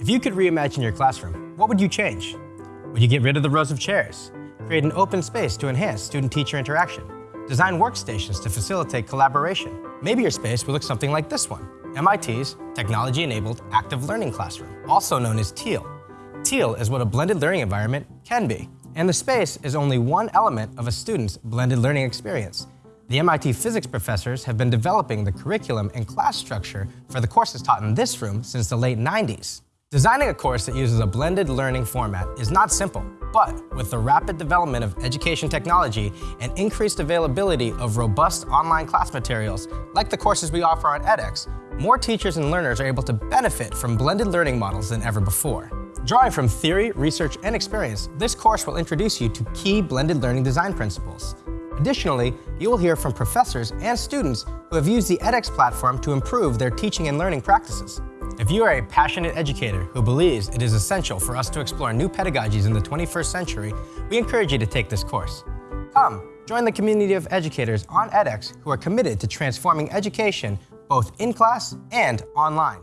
If you could reimagine your classroom, what would you change? Would you get rid of the rows of chairs? Create an open space to enhance student-teacher interaction? Design workstations to facilitate collaboration? Maybe your space would look something like this one, MIT's Technology-Enabled Active Learning Classroom, also known as TEAL. TEAL is what a blended learning environment can be, and the space is only one element of a student's blended learning experience. The MIT physics professors have been developing the curriculum and class structure for the courses taught in this room since the late 90s. Designing a course that uses a blended learning format is not simple, but with the rapid development of education technology and increased availability of robust online class materials, like the courses we offer on edX, more teachers and learners are able to benefit from blended learning models than ever before. Drawing from theory, research, and experience, this course will introduce you to key blended learning design principles. Additionally, you will hear from professors and students who have used the edX platform to improve their teaching and learning practices. If you are a passionate educator who believes it is essential for us to explore new pedagogies in the 21st century, we encourage you to take this course. Come, join the community of educators on edX who are committed to transforming education both in class and online.